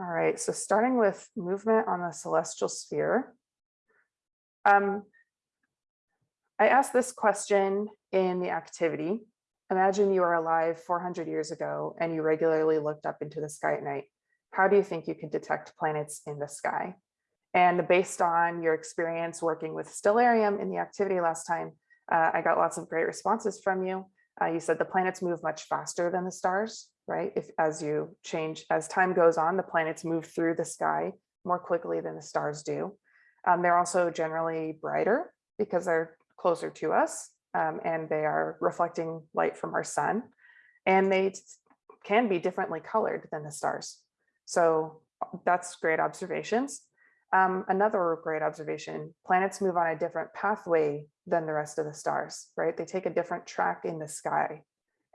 All right, so starting with movement on the celestial sphere. Um, I asked this question in the activity. Imagine you are alive 400 years ago and you regularly looked up into the sky at night. How do you think you could detect planets in the sky? And based on your experience working with Stellarium in the activity last time, uh, I got lots of great responses from you. Uh, you said the planets move much faster than the stars, right? If as you change, as time goes on, the planets move through the sky more quickly than the stars do. Um, they're also generally brighter because they're closer to us um, and they are reflecting light from our sun. And they can be differently colored than the stars. So that's great observations. Um, another great observation, planets move on a different pathway than the rest of the stars, right? They take a different track in the sky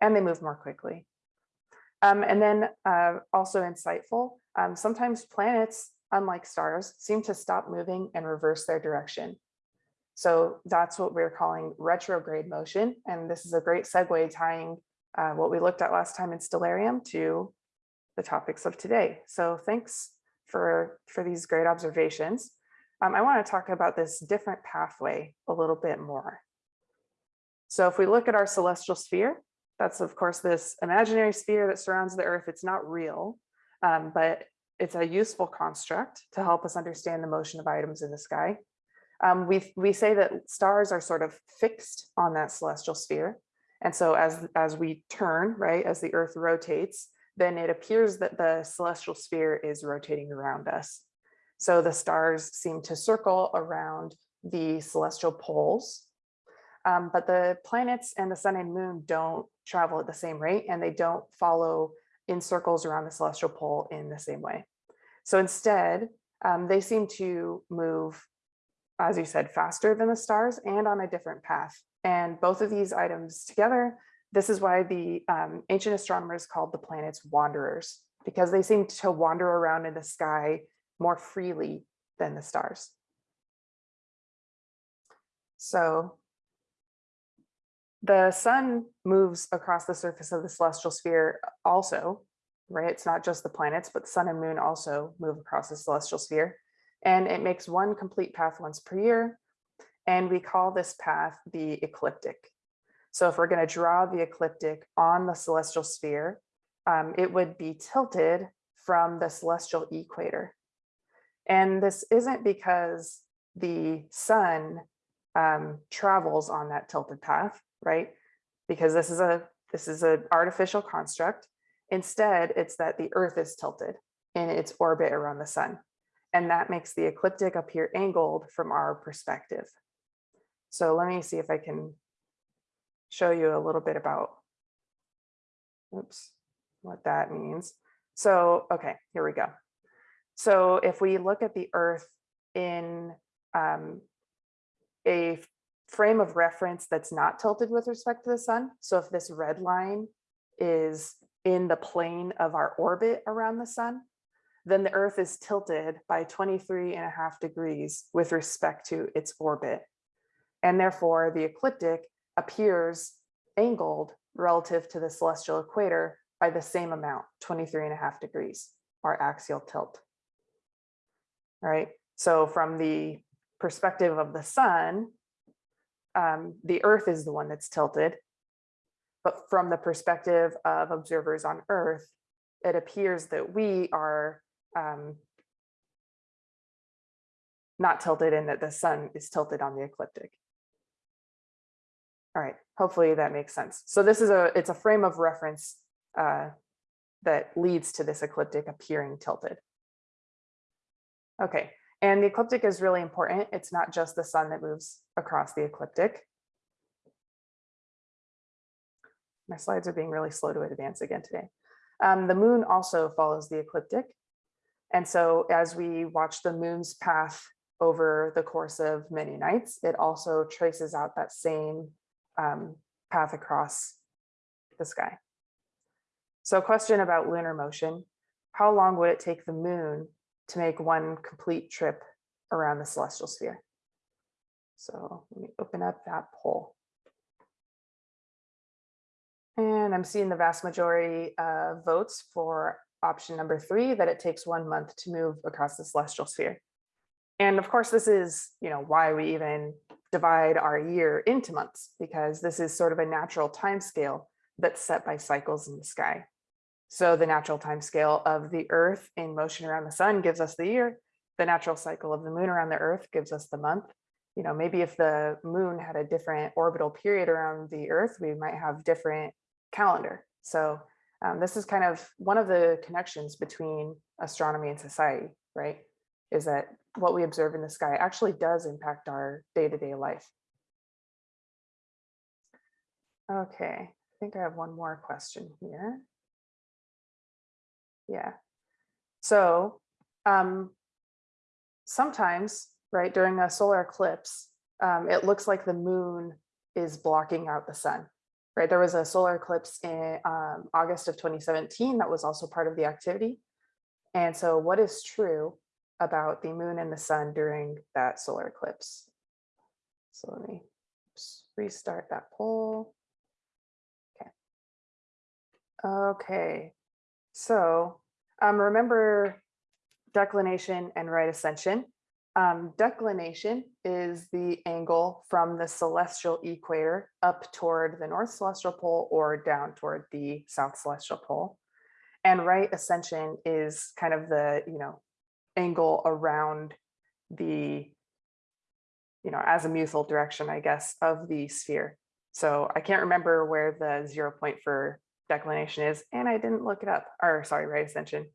and they move more quickly. Um, and then uh, also insightful, um, sometimes planets, unlike stars, seem to stop moving and reverse their direction. So that's what we're calling retrograde motion. And this is a great segue tying uh, what we looked at last time in Stellarium to the topics of today. So thanks for, for these great observations. Um, I want to talk about this different pathway a little bit more. So if we look at our celestial sphere, that's of course this imaginary sphere that surrounds the earth. It's not real, um, but it's a useful construct to help us understand the motion of items in the sky. Um, we, we say that stars are sort of fixed on that celestial sphere. And so as, as we turn, right, as the earth rotates, then it appears that the celestial sphere is rotating around us. So the stars seem to circle around the celestial poles, um, but the planets and the sun and moon don't travel at the same rate and they don't follow in circles around the celestial pole in the same way. So instead, um, they seem to move, as you said, faster than the stars and on a different path. And both of these items together this is why the um, ancient astronomers called the planets wanderers, because they seem to wander around in the sky more freely than the stars. So the sun moves across the surface of the celestial sphere also, right? It's not just the planets, but the sun and moon also move across the celestial sphere. And it makes one complete path once per year. And we call this path the ecliptic. So if we're going to draw the ecliptic on the celestial sphere, um, it would be tilted from the celestial equator. And this isn't because the sun um, travels on that tilted path, right? Because this is a this is an artificial construct. Instead, it's that the earth is tilted in its orbit around the sun. And that makes the ecliptic appear angled from our perspective. So let me see if I can show you a little bit about oops, what that means. So, okay, here we go. So if we look at the earth in um, a frame of reference that's not tilted with respect to the sun. So if this red line is in the plane of our orbit around the sun, then the earth is tilted by 23 and a half degrees with respect to its orbit. And therefore the ecliptic appears angled relative to the celestial equator by the same amount, 23 and a half degrees, our axial tilt. All right, so from the perspective of the sun, um, the earth is the one that's tilted. But from the perspective of observers on earth, it appears that we are um, not tilted and that the sun is tilted on the ecliptic. All right, hopefully that makes sense. So this is a, it's a frame of reference uh, that leads to this ecliptic appearing tilted. Okay, and the ecliptic is really important. It's not just the sun that moves across the ecliptic. My slides are being really slow to advance again today. Um, the moon also follows the ecliptic. And so as we watch the moon's path over the course of many nights, it also traces out that same um, path across the sky. So a question about lunar motion. How long would it take the moon to make one complete trip around the celestial sphere? So let me open up that poll. And I'm seeing the vast majority of votes for option number three, that it takes one month to move across the celestial sphere. And of course, this is, you know, why we even divide our year into months, because this is sort of a natural time scale that's set by cycles in the sky. So the natural time scale of the earth in motion around the sun gives us the year. The natural cycle of the moon around the earth gives us the month. You know, maybe if the moon had a different orbital period around the earth, we might have different calendar. So um, this is kind of one of the connections between astronomy and society, right? Is that what we observe in the sky actually does impact our day-to-day -day life. Okay, I think I have one more question here. Yeah. So um, sometimes, right, during a solar eclipse, um, it looks like the moon is blocking out the sun, right? There was a solar eclipse in um, August of 2017 that was also part of the activity. And so what is true about the moon and the sun during that solar eclipse? So let me restart that poll. Okay. Okay, so um, remember declination and right ascension. Um, declination is the angle from the celestial equator up toward the north celestial pole or down toward the south celestial pole. And right ascension is kind of the, you know, angle around the, you know, azimuthal direction, I guess, of the sphere. So I can't remember where the zero point for declination is, and I didn't look it up, or sorry, right ascension.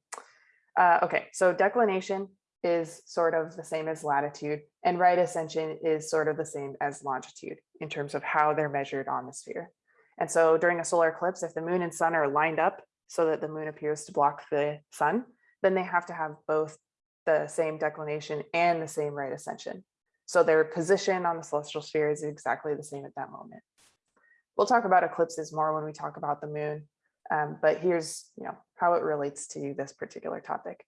Uh, okay, so declination is sort of the same as latitude, and right ascension is sort of the same as longitude in terms of how they're measured on the sphere. And so during a solar eclipse, if the moon and sun are lined up so that the moon appears to block the sun, then they have to have both the same declination and the same right ascension. So their position on the celestial sphere is exactly the same at that moment. We'll talk about eclipses more when we talk about the moon, um, but here's you know how it relates to this particular topic.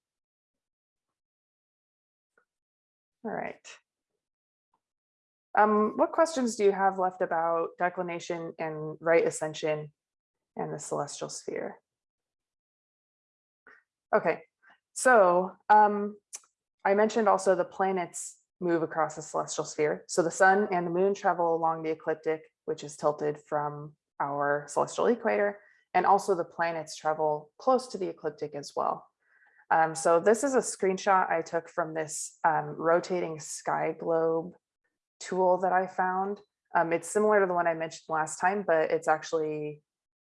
All right. Um, what questions do you have left about declination and right ascension and the celestial sphere? Okay, so um, I mentioned also the planets move across the celestial sphere. So the sun and the moon travel along the ecliptic which is tilted from our celestial equator, and also the planets travel close to the ecliptic as well. Um, so this is a screenshot I took from this um, rotating sky globe tool that I found. Um, it's similar to the one I mentioned last time, but it's actually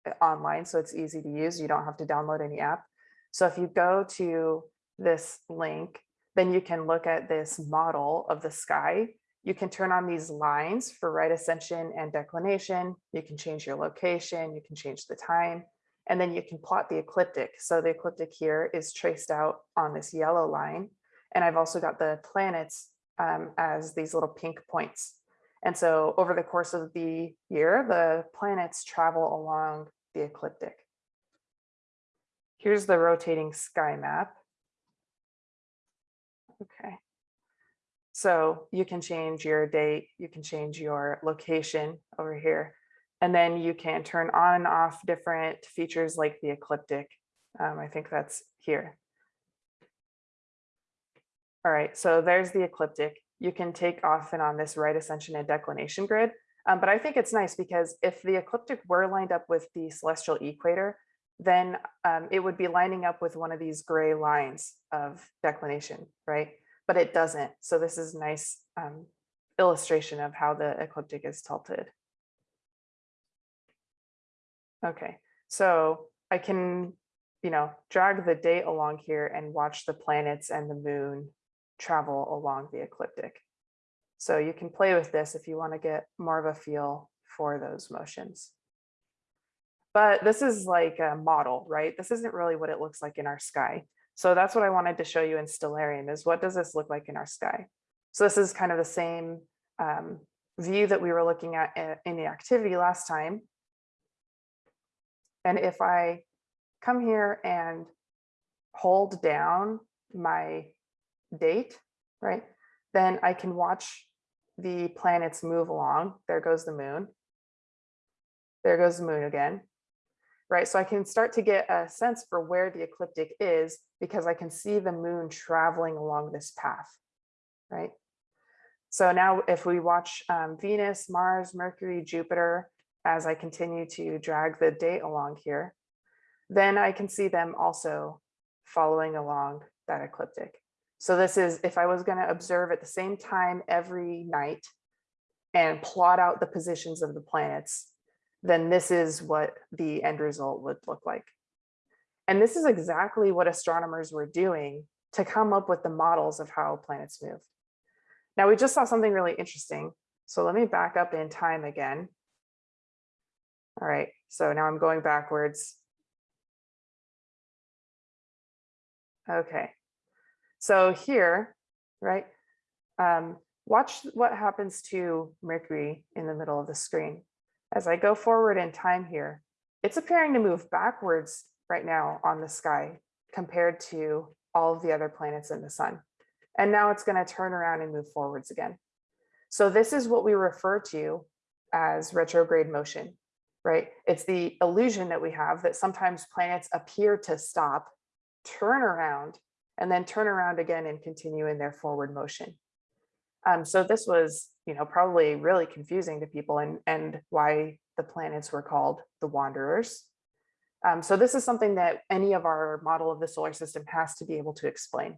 uh, online, so it's easy to use. You don't have to download any app. So if you go to this link, then you can look at this model of the sky you can turn on these lines for right ascension and declination. You can change your location, you can change the time, and then you can plot the ecliptic. So the ecliptic here is traced out on this yellow line. And I've also got the planets um, as these little pink points. And so over the course of the year, the planets travel along the ecliptic. Here's the rotating sky map. Okay. So you can change your date, you can change your location over here, and then you can turn on and off different features like the ecliptic. Um, I think that's here. All right, so there's the ecliptic. You can take off and on this right ascension and declination grid. Um, but I think it's nice because if the ecliptic were lined up with the celestial equator, then um, it would be lining up with one of these gray lines of declination, right? But it doesn't. So this is a nice um, illustration of how the ecliptic is tilted. Okay, so I can, you know, drag the date along here and watch the planets and the moon travel along the ecliptic. So you can play with this if you want to get more of a feel for those motions. But this is like a model, right? This isn't really what it looks like in our sky. So that's what I wanted to show you in Stellarium is what does this look like in our sky? So this is kind of the same um, view that we were looking at in the activity last time. And if I come here and hold down my date, right, then I can watch the planets move along. There goes the moon. There goes the moon again. Right? So I can start to get a sense for where the ecliptic is because I can see the moon traveling along this path, right? So now if we watch um, Venus, Mars, Mercury, Jupiter, as I continue to drag the date along here, then I can see them also following along that ecliptic. So this is if I was going to observe at the same time every night and plot out the positions of the planets, then this is what the end result would look like. And this is exactly what astronomers were doing to come up with the models of how planets move. Now we just saw something really interesting. So let me back up in time again. All right, so now I'm going backwards. Okay, so here, right, um, watch what happens to Mercury in the middle of the screen. As I go forward in time here, it's appearing to move backwards right now on the sky compared to all of the other planets in the sun. And now it's going to turn around and move forwards again. So this is what we refer to as retrograde motion, right? It's the illusion that we have that sometimes planets appear to stop, turn around, and then turn around again and continue in their forward motion. Um, so this was, you know, probably really confusing to people and, and why the planets were called the wanderers. Um, so this is something that any of our model of the solar system has to be able to explain.